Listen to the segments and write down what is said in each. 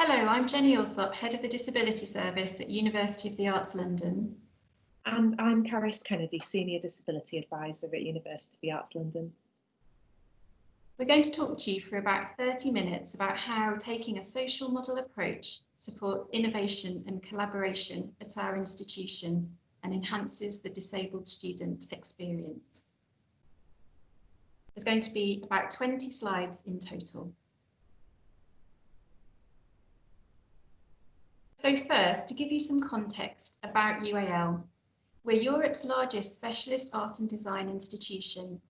Hello, I'm Jenny Alsop, Head of the Disability Service at University of the Arts London. And I'm Caris Kennedy, Senior Disability Advisor at University of the Arts London. We're going to talk to you for about 30 minutes about how taking a social model approach supports innovation and collaboration at our institution and enhances the disabled student experience. There's going to be about 20 slides in total. So first, to give you some context about UAL, we're Europe's largest specialist art and design institution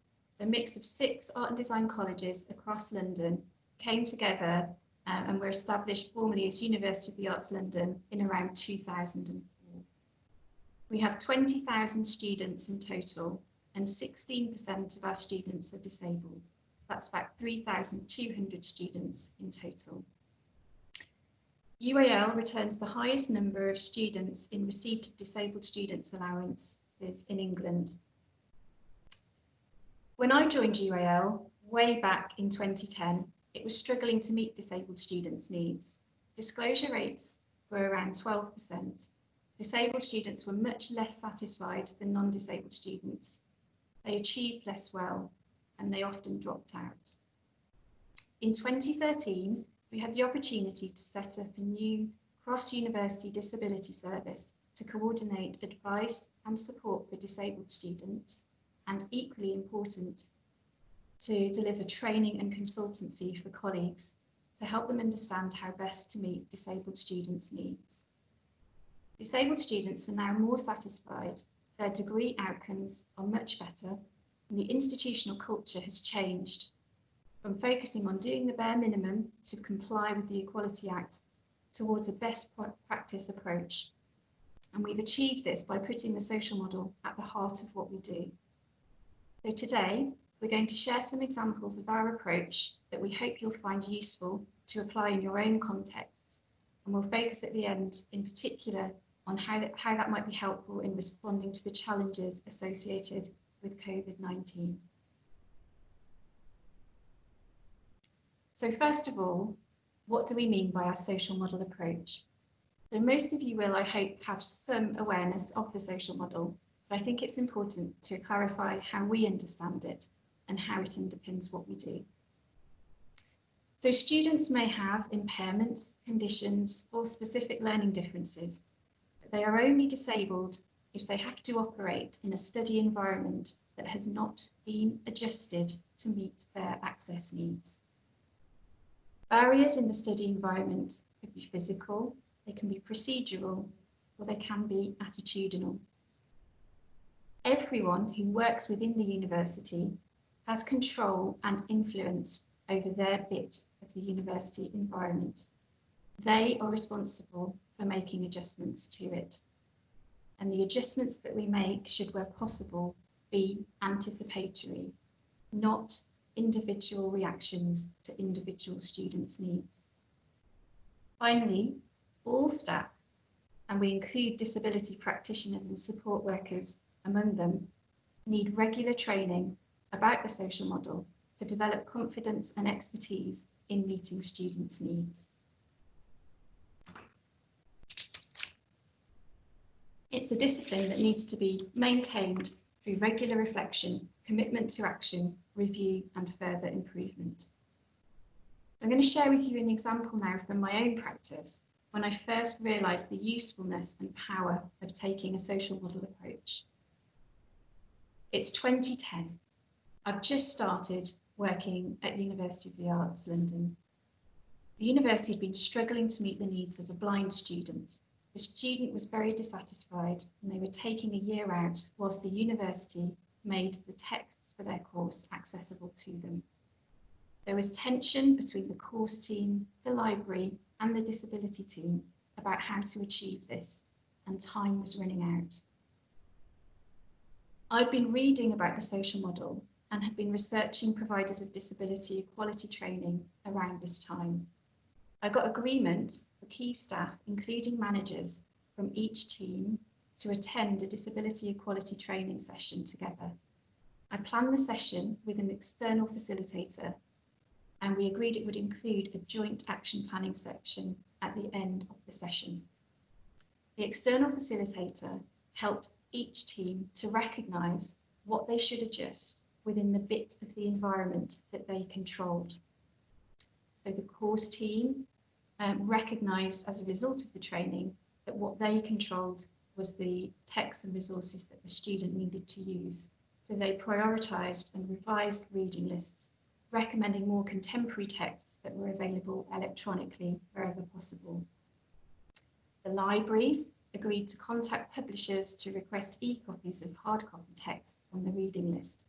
a mix of six art and design colleges across London came together um, and were established formally as University of the Arts London in around 2004. We have 20,000 students in total and 16% of our students are disabled. That's about 3,200 students in total. UAL returns the highest number of students in receipt of disabled students allowances in England when I joined UAL way back in 2010, it was struggling to meet disabled students' needs. Disclosure rates were around 12%. Disabled students were much less satisfied than non-disabled students. They achieved less well and they often dropped out. In 2013, we had the opportunity to set up a new cross-university disability service to coordinate advice and support for disabled students and equally important to deliver training and consultancy for colleagues to help them understand how best to meet disabled students' needs. Disabled students are now more satisfied, their degree outcomes are much better, and the institutional culture has changed from focusing on doing the bare minimum to comply with the Equality Act towards a best practice approach. And we've achieved this by putting the social model at the heart of what we do. So today, we're going to share some examples of our approach that we hope you'll find useful to apply in your own contexts. And we'll focus at the end in particular on how that, how that might be helpful in responding to the challenges associated with COVID-19. So first of all, what do we mean by our social model approach? So most of you will, I hope, have some awareness of the social model but I think it's important to clarify how we understand it and how it underpins what we do. So students may have impairments, conditions or specific learning differences, but they are only disabled if they have to operate in a study environment that has not been adjusted to meet their access needs. Barriers in the study environment could be physical, they can be procedural, or they can be attitudinal everyone who works within the university has control and influence over their bit of the university environment. They are responsible for making adjustments to it. And the adjustments that we make should, where possible, be anticipatory, not individual reactions to individual students' needs. Finally, all staff, and we include disability practitioners and support workers among them need regular training about the social model to develop confidence and expertise in meeting students' needs. It's a discipline that needs to be maintained through regular reflection, commitment to action, review and further improvement. I'm going to share with you an example now from my own practice when I first realised the usefulness and power of taking a social model approach. It's 2010. I've just started working at University of the Arts London. The university had been struggling to meet the needs of a blind student. The student was very dissatisfied and they were taking a year out whilst the university made the texts for their course accessible to them. There was tension between the course team, the library and the disability team about how to achieve this and time was running out. I'd been reading about the social model and had been researching providers of disability equality training around this time. I got agreement for key staff, including managers from each team, to attend a disability equality training session together. I planned the session with an external facilitator and we agreed it would include a joint action planning section at the end of the session. The external facilitator helped each team to recognise what they should adjust within the bits of the environment that they controlled. So the course team um, recognised as a result of the training that what they controlled was the texts and resources that the student needed to use. So they prioritised and revised reading lists, recommending more contemporary texts that were available electronically wherever possible. The libraries agreed to contact publishers to request e-copies of hard copy texts on the reading list.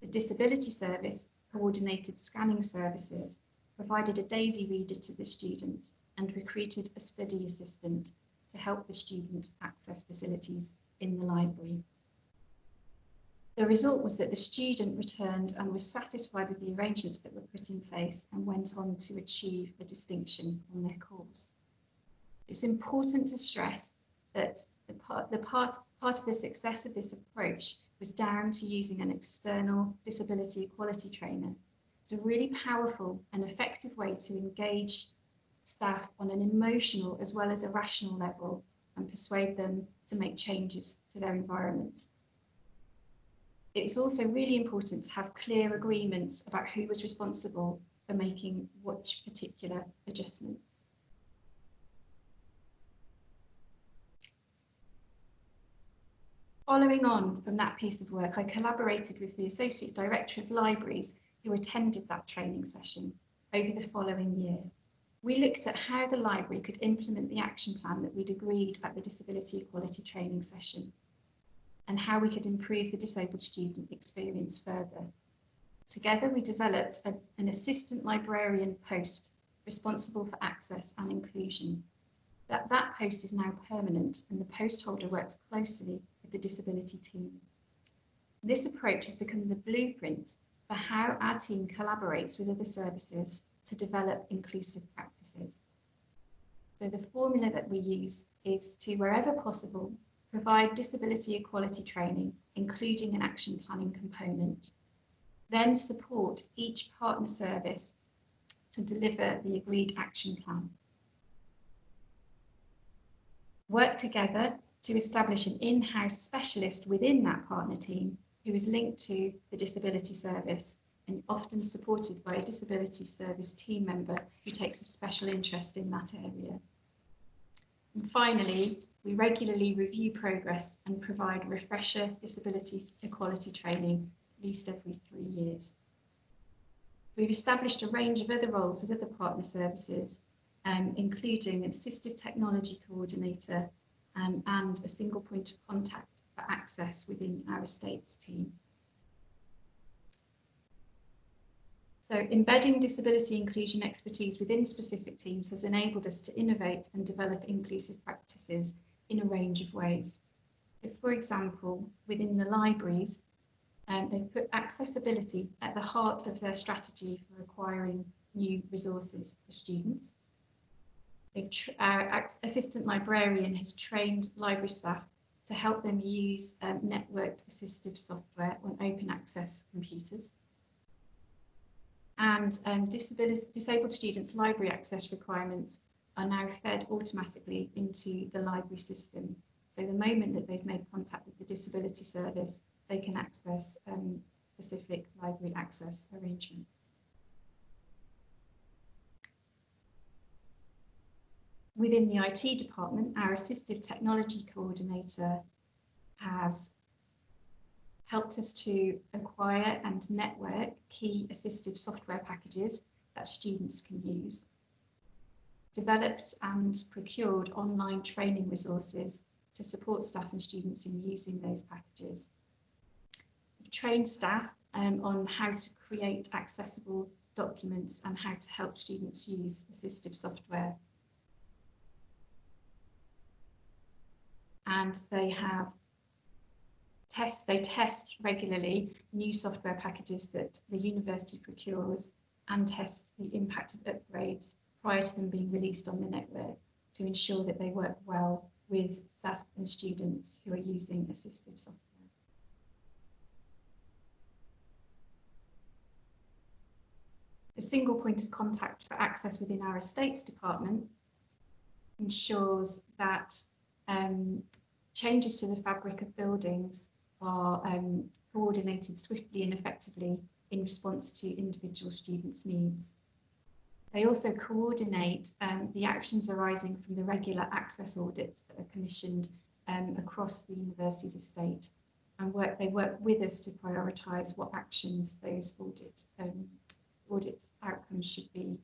The Disability Service coordinated scanning services, provided a DAISY reader to the student and recruited a study assistant to help the student access facilities in the library. The result was that the student returned and was satisfied with the arrangements that were put in place and went on to achieve a distinction on their course. It's important to stress that the part, the part, part of the success of this approach was down to using an external disability equality trainer. It's a really powerful and effective way to engage staff on an emotional as well as a rational level and persuade them to make changes to their environment. It's also really important to have clear agreements about who was responsible for making which particular adjustments. Following on from that piece of work, I collaborated with the Associate Director of Libraries who attended that training session over the following year. We looked at how the library could implement the action plan that we'd agreed at the Disability Equality training session and how we could improve the disabled student experience further. Together, we developed a, an assistant librarian post responsible for access and inclusion. That, that post is now permanent and the post holder works closely with the disability team. This approach has become the blueprint for how our team collaborates with other services to develop inclusive practices. So the formula that we use is to, wherever possible, provide disability equality training, including an action planning component. Then support each partner service to deliver the agreed action plan. Work together to establish an in-house specialist within that partner team who is linked to the disability service and often supported by a disability service team member who takes a special interest in that area. And finally, we regularly review progress and provide refresher disability equality training at least every three years. We've established a range of other roles with other partner services, um, including an assistive technology coordinator um, and a single point of contact for access within our estates team. So embedding disability inclusion expertise within specific teams has enabled us to innovate and develop inclusive practices in a range of ways. For example, within the libraries, um, they've put accessibility at the heart of their strategy for acquiring new resources for students our assistant librarian has trained library staff to help them use um, networked assistive software on open access computers. And um, disabled students' library access requirements are now fed automatically into the library system. So the moment that they've made contact with the disability service, they can access um, specific library access arrangements. within the IT department, our assistive technology coordinator has helped us to acquire and network key assistive software packages that students can use, developed and procured online training resources to support staff and students in using those packages. We've trained staff um, on how to create accessible documents and how to help students use assistive software and they have test they test regularly new software packages that the university procures and test the impact of upgrades prior to them being released on the network to ensure that they work well with staff and students who are using assistive software. a single point of contact for access within our estates department ensures that um, changes to the fabric of buildings are um, coordinated swiftly and effectively in response to individual students' needs. They also coordinate um, the actions arising from the regular access audits that are commissioned um, across the university's estate and work they work with us to prioritise what actions those audit um, audits outcomes should be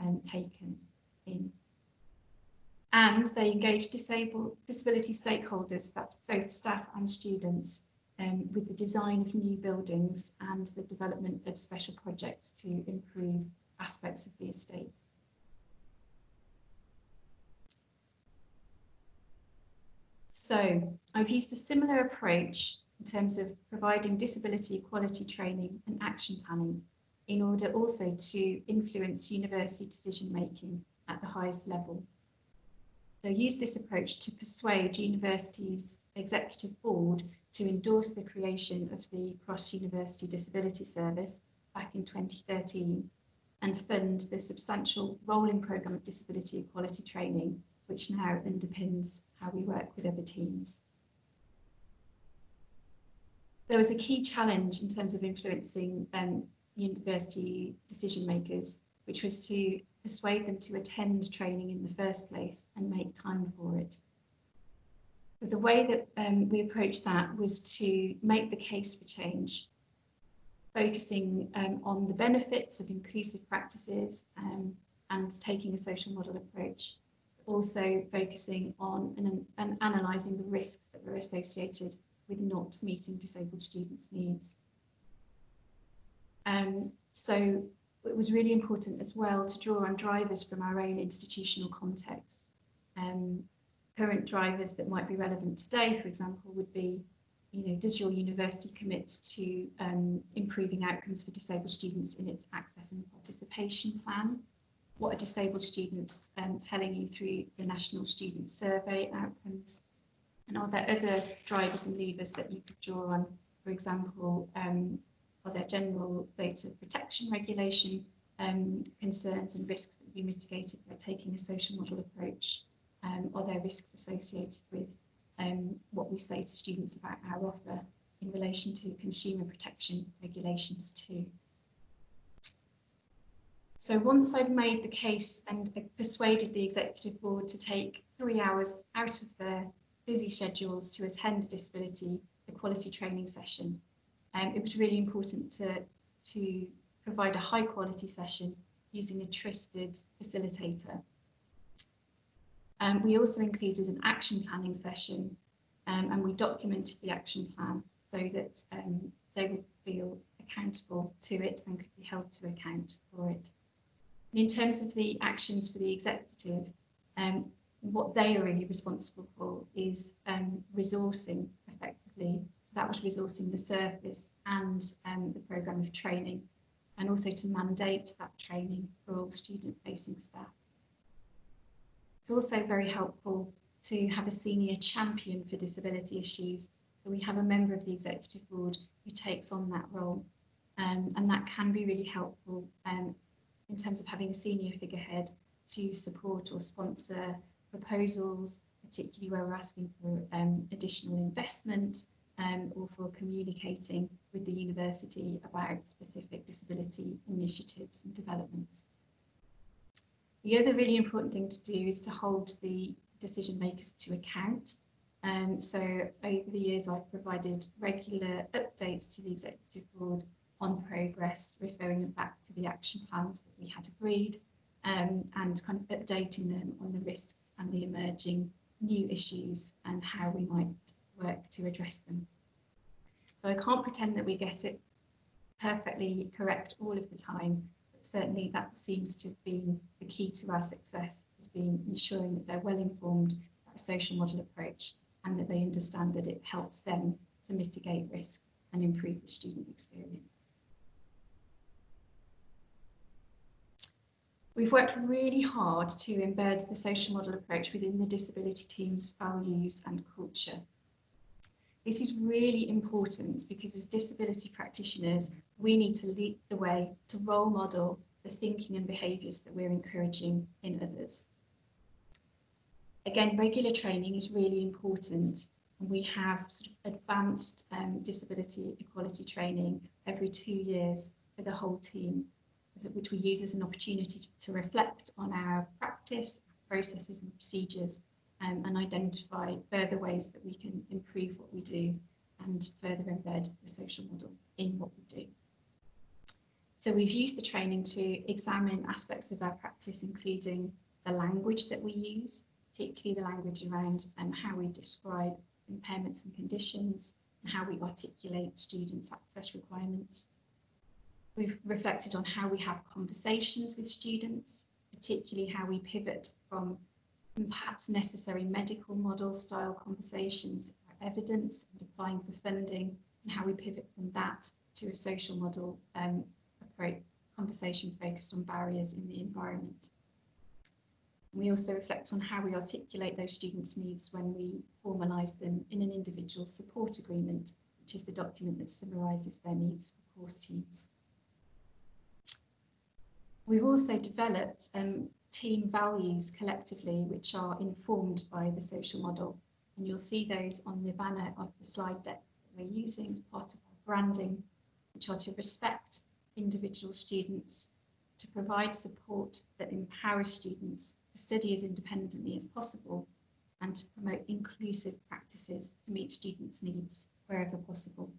um, taken in. And they engage disabled disability stakeholders, that's both staff and students, um, with the design of new buildings and the development of special projects to improve aspects of the estate. So I've used a similar approach in terms of providing disability equality training and action planning in order also to influence university decision making at the highest level. So use this approach to persuade universities' executive board to endorse the creation of the Cross University Disability Service back in 2013 and fund the substantial rolling programme of disability equality training, which now underpins how we work with other teams. There was a key challenge in terms of influencing um, university decision makers, which was to persuade them to attend training in the first place and make time for it. The way that um, we approached that was to make the case for change, focusing um, on the benefits of inclusive practices um, and taking a social model approach, also focusing on and, and analysing the risks that were associated with not meeting disabled students' needs. Um, so it was really important as well to draw on drivers from our own institutional context. Um, current drivers that might be relevant today, for example, would be, you know, does your university commit to um, improving outcomes for disabled students in its access and participation plan? What are disabled students um, telling you through the National Student Survey outcomes? And are there other drivers and levers that you could draw on? For example, um, are there general data protection regulation um, concerns and risks that would be mitigated by taking a social model approach? Um, are there risks associated with um, what we say to students about our offer in relation to consumer protection regulations too? So once I'd made the case and persuaded the executive board to take three hours out of their busy schedules to attend a disability equality training session, um, it was really important to, to provide a high quality session using a trusted facilitator. Um, we also included an action planning session um, and we documented the action plan so that um, they would feel accountable to it and could be held to account for it. And in terms of the actions for the executive, um, what they are really responsible for is um, resourcing effectively so that was resourcing the service and um, the programme of training and also to mandate that training for all student facing staff. It's also very helpful to have a senior champion for disability issues. So we have a member of the executive board who takes on that role um, and that can be really helpful um, in terms of having a senior figurehead to support or sponsor proposals, particularly where we're asking for um, additional investment um, or for communicating with the university about specific disability initiatives and developments. The other really important thing to do is to hold the decision makers to account. Um, so over the years, I've provided regular updates to the executive board on progress, referring them back to the action plans that we had agreed um, and kind of updating them on the risks and the emerging new issues and how we might work to address them. So I can't pretend that we get it perfectly correct all of the time, certainly that seems to have been the key to our success, has been ensuring that they're well informed about a social model approach and that they understand that it helps them to mitigate risk and improve the student experience. We've worked really hard to embed the social model approach within the disability team's values and culture. This is really important because as disability practitioners, we need to lead the way to role model the thinking and behaviours that we're encouraging in others. Again, regular training is really important and we have sort of advanced um, disability equality training every two years for the whole team, which we use as an opportunity to, to reflect on our practice, processes and procedures um, and identify further ways that we can improve what we do and further embed the social model in what we do. So we've used the training to examine aspects of our practice, including the language that we use, particularly the language around um, how we describe impairments and conditions, and how we articulate students' access requirements. We've reflected on how we have conversations with students, particularly how we pivot from perhaps necessary medical model style conversations about evidence and applying for funding, and how we pivot from that to a social model um, approach conversation focused on barriers in the environment. We also reflect on how we articulate those students' needs when we formalise them in an individual support agreement, which is the document that summarises their needs for course teams. We've also developed um, team values collectively, which are informed by the social model. And you'll see those on the banner of the slide deck that we're using as part of our branding, which are to respect individual students, to provide support that empowers students to study as independently as possible and to promote inclusive practices to meet students' needs wherever possible.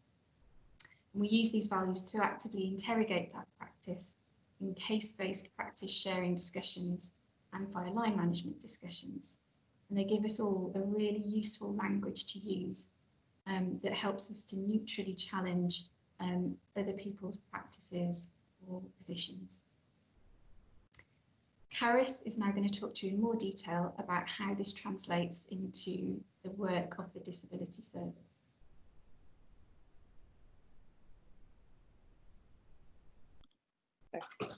And we use these values to actively interrogate that practice in case-based practice sharing discussions and via line management discussions. And they give us all a really useful language to use um, that helps us to neutrally challenge um, other people's practices or positions. Caris is now going to talk to you in more detail about how this translates into the work of the Disability Service.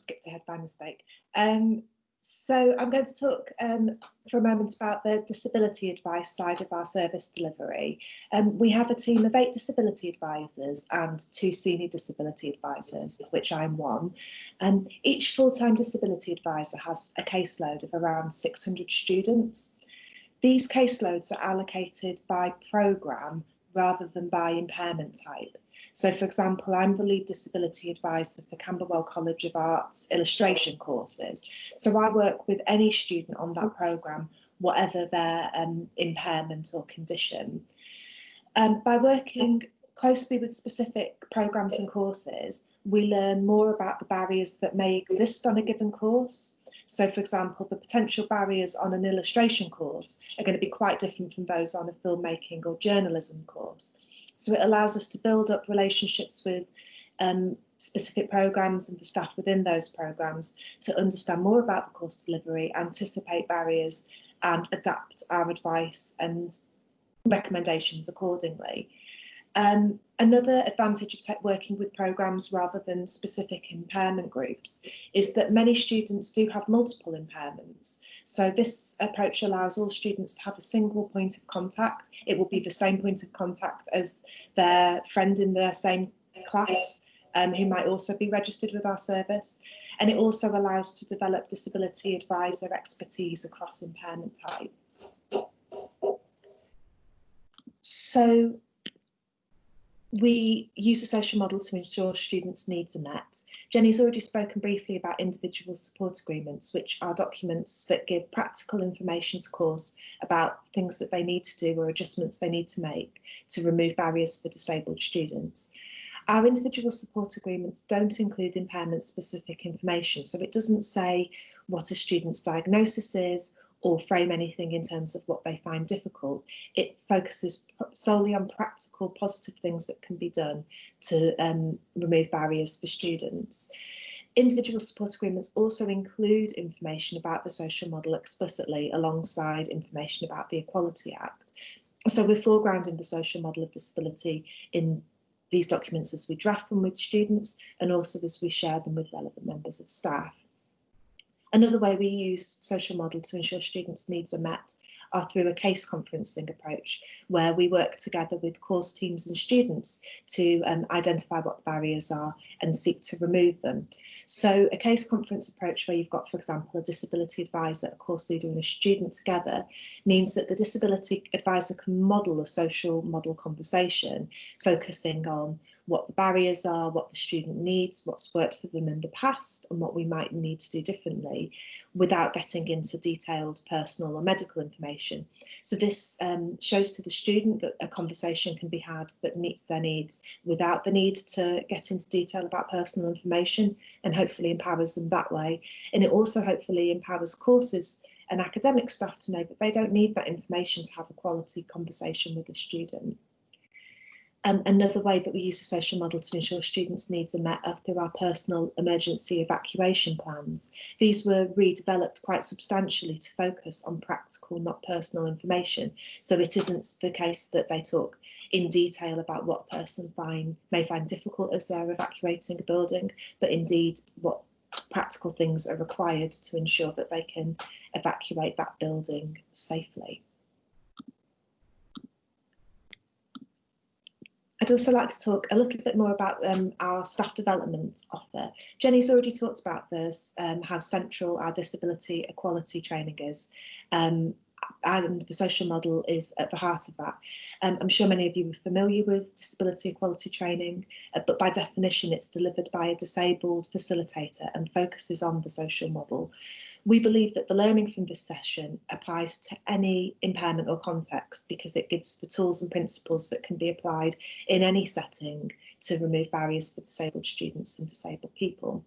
Skipped ahead by mistake. Um, so I'm going to talk um, for a moment about the disability advice side of our service delivery. Um, we have a team of eight disability advisors and two senior disability advisors, of which I'm one. And each full-time disability advisor has a caseload of around 600 students. These caseloads are allocated by programme rather than by impairment type. So, for example, I'm the lead disability advisor for Camberwell College of Art's illustration courses. So I work with any student on that programme, whatever their um, impairment or condition. Um, by working closely with specific programmes and courses, we learn more about the barriers that may exist on a given course. So, for example, the potential barriers on an illustration course are going to be quite different from those on a filmmaking or journalism course. So it allows us to build up relationships with um, specific programs and the staff within those programs to understand more about the course delivery, anticipate barriers and adapt our advice and recommendations accordingly. Um, another advantage of working with programs rather than specific impairment groups is that many students do have multiple impairments. So this approach allows all students to have a single point of contact. It will be the same point of contact as their friend in their same class um, who might also be registered with our service. And it also allows to develop disability advisor expertise across impairment types. So we use a social model to ensure students' needs are met. Jenny's already spoken briefly about individual support agreements, which are documents that give practical information to course about things that they need to do or adjustments they need to make to remove barriers for disabled students. Our individual support agreements don't include impairment specific information, so it doesn't say what a student's diagnosis is or frame anything in terms of what they find difficult. It focuses solely on practical, positive things that can be done to um, remove barriers for students. Individual support agreements also include information about the social model explicitly alongside information about the Equality Act. So we're foregrounding the social model of disability in these documents as we draft them with students and also as we share them with relevant members of staff. Another way we use social model to ensure students' needs are met are through a case conferencing approach, where we work together with course teams and students to um, identify what the barriers are and seek to remove them. So a case conference approach where you've got, for example, a disability advisor, a course leader and a student together means that the disability advisor can model a social model conversation, focusing on what the barriers are, what the student needs, what's worked for them in the past and what we might need to do differently without getting into detailed personal or medical information. So this um, shows to the student that a conversation can be had that meets their needs without the need to get into detail about personal information and hopefully empowers them that way. And it also hopefully empowers courses and academic staff to know that they don't need that information to have a quality conversation with the student. Um, another way that we use the social model to ensure students' needs are met are through our personal emergency evacuation plans. These were redeveloped quite substantially to focus on practical, not personal information. So it isn't the case that they talk in detail about what a person find, may find difficult as they're evacuating a building, but indeed what practical things are required to ensure that they can evacuate that building safely. I'd also like to talk a little bit more about um, our staff development offer. Jenny's already talked about this, um, how central our disability equality training is. Um, and the social model is at the heart of that. Um, I'm sure many of you are familiar with disability equality training, uh, but by definition, it's delivered by a disabled facilitator and focuses on the social model. We believe that the learning from this session applies to any impairment or context because it gives the tools and principles that can be applied in any setting to remove barriers for disabled students and disabled people.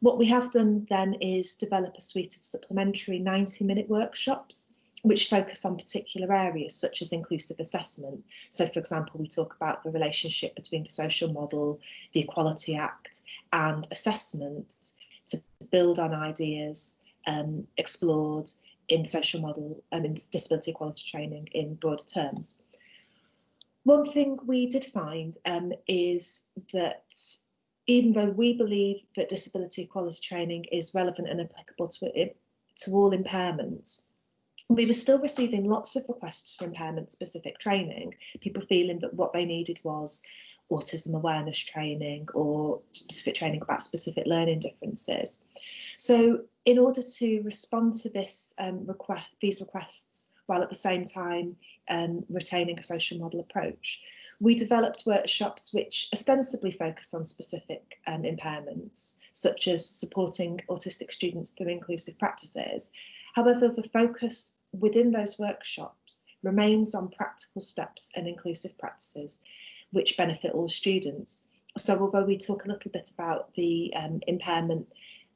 What we have done then is develop a suite of supplementary 90 minute workshops which focus on particular areas such as inclusive assessment. So for example, we talk about the relationship between the social model, the Equality Act and assessment to build on ideas um, explored in social model and um, in disability equality training in broader terms. One thing we did find um, is that even though we believe that disability equality training is relevant and applicable to, to all impairments, we were still receiving lots of requests for impairment specific training, people feeling that what they needed was autism awareness training or specific training about specific learning differences. So in order to respond to this um, request, these requests, while at the same time um, retaining a social model approach, we developed workshops which ostensibly focus on specific um, impairments, such as supporting autistic students through inclusive practices. However, the focus within those workshops remains on practical steps and inclusive practices which benefit all students. So although we talk a little bit about the um, impairment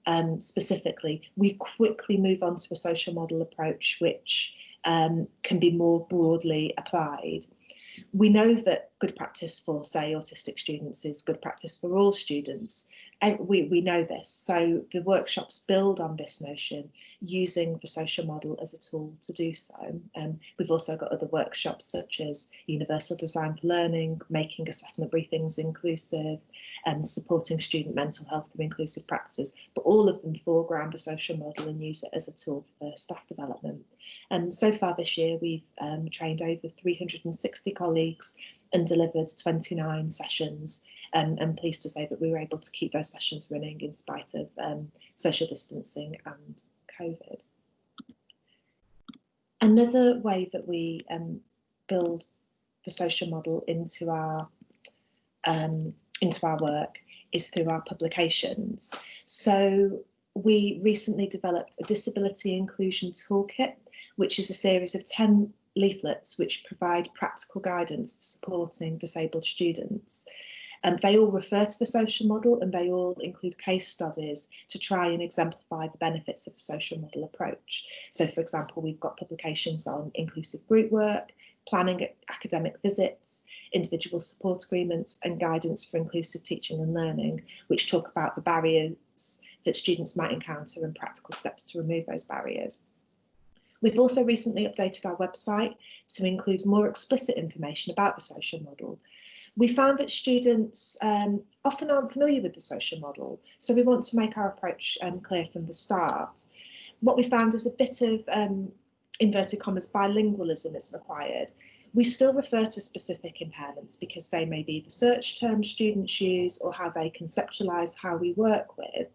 um, specifically, we quickly move on to a social model approach which um, can be more broadly applied. We know that good practice for, say, autistic students is good practice for all students, And we, we know this. So the workshops build on this notion using the social model as a tool to do so. Um, we've also got other workshops such as Universal Design for Learning, making assessment briefings inclusive, and supporting student mental health through inclusive practices, but all of them foreground the social model and use it as a tool for staff development. And um, so far this year, we've um, trained over 360 colleagues and delivered 29 sessions um, and pleased to say that we were able to keep those sessions running in spite of um, social distancing and COVID. Another way that we um, build the social model into our um, into our work is through our publications. So we recently developed a disability inclusion toolkit, which is a series of 10 leaflets which provide practical guidance for supporting disabled students. And they all refer to the social model and they all include case studies to try and exemplify the benefits of the social model approach. So, for example, we've got publications on inclusive group work, planning academic visits, individual support agreements, and guidance for inclusive teaching and learning, which talk about the barriers that students might encounter and practical steps to remove those barriers. We've also recently updated our website to include more explicit information about the social model, we found that students um, often aren't familiar with the social model, so we want to make our approach um, clear from the start. What we found is a bit of um, inverted commas bilingualism is required, we still refer to specific impairments because they may be the search term students use or how they conceptualise how we work with.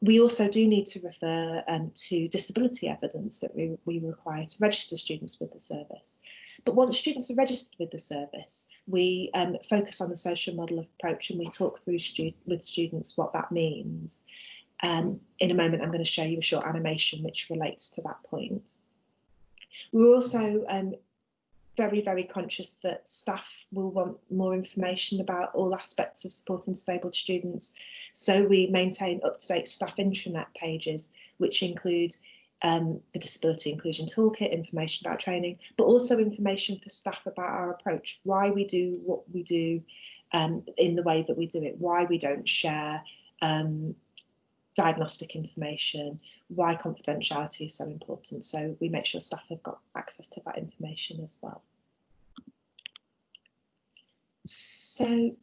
We also do need to refer um, to disability evidence that we, we require to register students with the service. But once students are registered with the service, we um, focus on the social model approach and we talk through with students what that means. Um, in a moment, I'm going to show you a short animation which relates to that point. We're also um, very, very conscious that staff will want more information about all aspects of supporting disabled students. So we maintain up-to-date staff intranet pages, which include um, the Disability Inclusion Toolkit, information about training, but also information for staff about our approach, why we do what we do um, in the way that we do it, why we don't share um, diagnostic information, why confidentiality is so important. So we make sure staff have got access to that information as well. So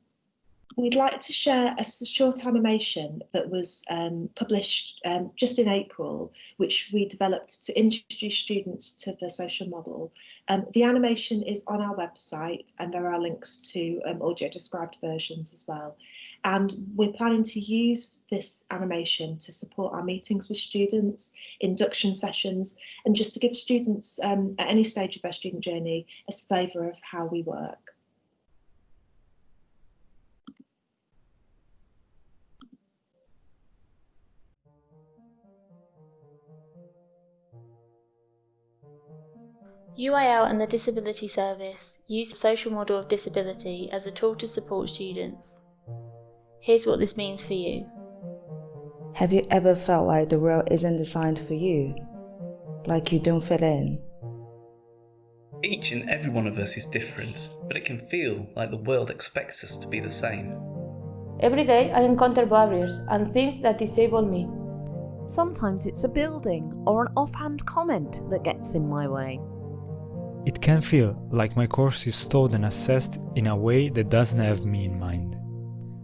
we'd like to share a short animation that was um, published um, just in April, which we developed to introduce students to the social model. Um, the animation is on our website and there are links to um, audio described versions as well. And we're planning to use this animation to support our meetings with students, induction sessions, and just to give students um, at any stage of their student journey a flavour of how we work. UAL and the Disability Service use the social model of disability as a tool to support students. Here's what this means for you. Have you ever felt like the world isn't designed for you? Like you don't fit in? Each and every one of us is different, but it can feel like the world expects us to be the same. Every day I encounter barriers and things that disable me. Sometimes it's a building or an offhand comment that gets in my way. It can feel like my course is taught and assessed in a way that doesn't have me in mind.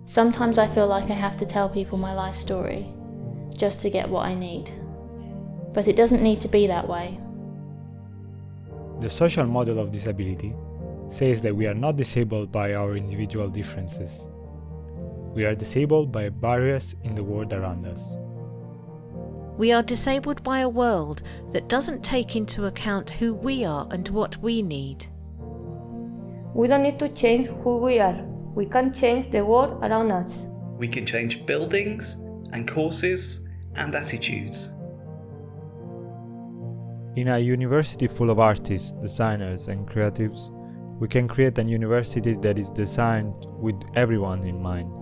Sometimes I feel like I have to tell people my life story, just to get what I need. But it doesn't need to be that way. The social model of disability says that we are not disabled by our individual differences. We are disabled by barriers in the world around us. We are disabled by a world that doesn't take into account who we are and what we need. We don't need to change who we are. We can change the world around us. We can change buildings and courses and attitudes. In a university full of artists, designers and creatives, we can create a university that is designed with everyone in mind.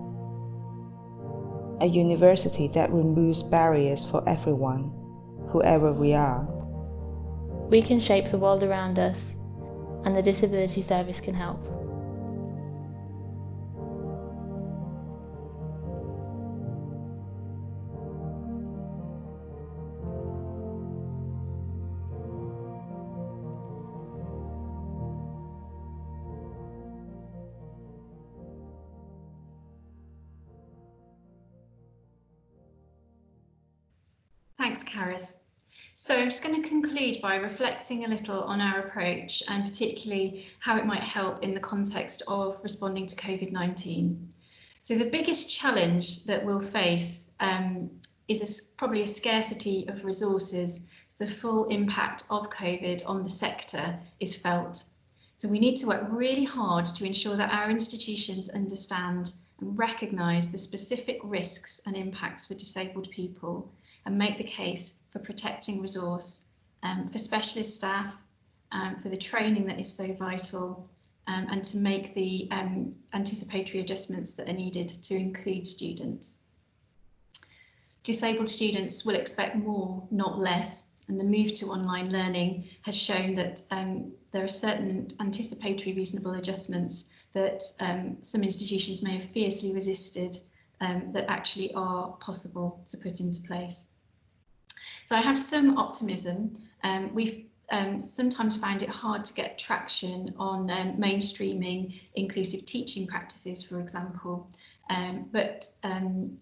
A university that removes barriers for everyone, whoever we are. We can shape the world around us, and the Disability Service can help. Thanks, Karis. So I'm just going to conclude by reflecting a little on our approach and particularly how it might help in the context of responding to COVID-19. So the biggest challenge that we'll face um, is a, probably a scarcity of resources. So the full impact of COVID on the sector is felt. So we need to work really hard to ensure that our institutions understand and recognise the specific risks and impacts for disabled people and make the case for protecting resource um, for specialist staff, um, for the training that is so vital, um, and to make the um, anticipatory adjustments that are needed to include students. Disabled students will expect more, not less, and the move to online learning has shown that um, there are certain anticipatory reasonable adjustments that um, some institutions may have fiercely resisted um, that actually are possible to put into place. So I have some optimism. Um, we've um, sometimes found it hard to get traction on um, mainstreaming inclusive teaching practices, for example, um, but um,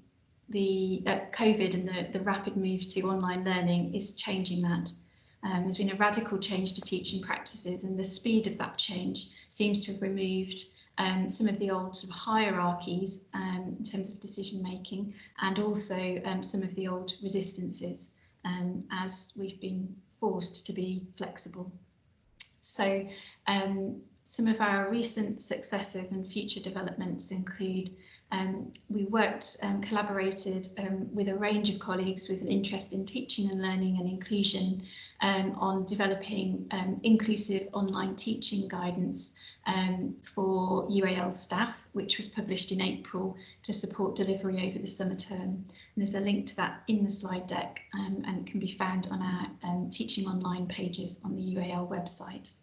the uh, COVID and the, the rapid move to online learning is changing that. Um, there's been a radical change to teaching practices and the speed of that change seems to have removed um, some of the old sort of hierarchies um, in terms of decision making and also um, some of the old resistances um, as we've been forced to be flexible. So um, some of our recent successes and future developments include um, we worked and collaborated with a range of colleagues with an interest in teaching and learning and inclusion on developing inclusive online teaching guidance um, for UAL staff, which was published in April to support delivery over the summer term. And there's a link to that in the slide deck um, and it can be found on our um, teaching online pages on the UAL website.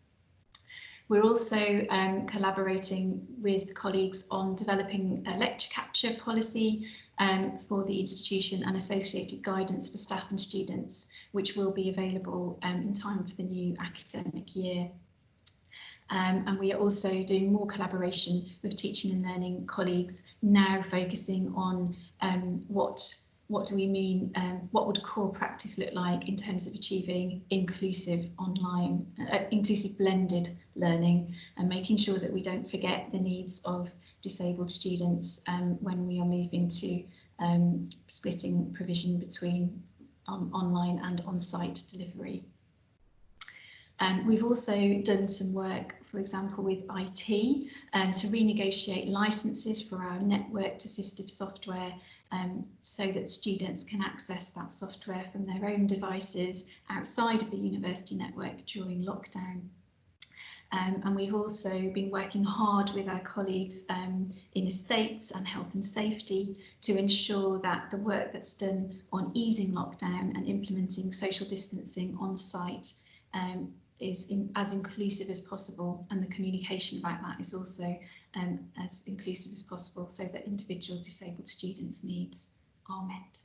We're also um, collaborating with colleagues on developing a lecture capture policy um, for the institution and associated guidance for staff and students, which will be available um, in time for the new academic year. Um, and we are also doing more collaboration with teaching and learning colleagues, now focusing on um, what what do we mean, um, what would core practice look like in terms of achieving inclusive online, uh, inclusive blended learning and making sure that we don't forget the needs of disabled students um, when we are moving to um, splitting provision between um, online and on-site delivery. Um, we've also done some work, for example, with IT um, to renegotiate licenses for our networked assistive software um, so that students can access that software from their own devices outside of the university network during lockdown. Um, and we've also been working hard with our colleagues um, in estates and health and safety to ensure that the work that's done on easing lockdown and implementing social distancing on site um, is in, as inclusive as possible and the communication about that is also um, as inclusive as possible so that individual disabled students' needs are met.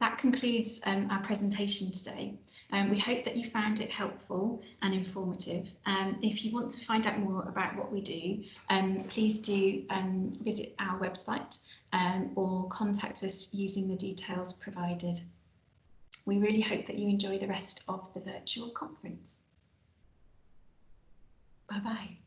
That concludes um, our presentation today. Um, we hope that you found it helpful and informative. Um, if you want to find out more about what we do, um, please do um, visit our website um, or contact us using the details provided. We really hope that you enjoy the rest of the virtual conference. Bye bye.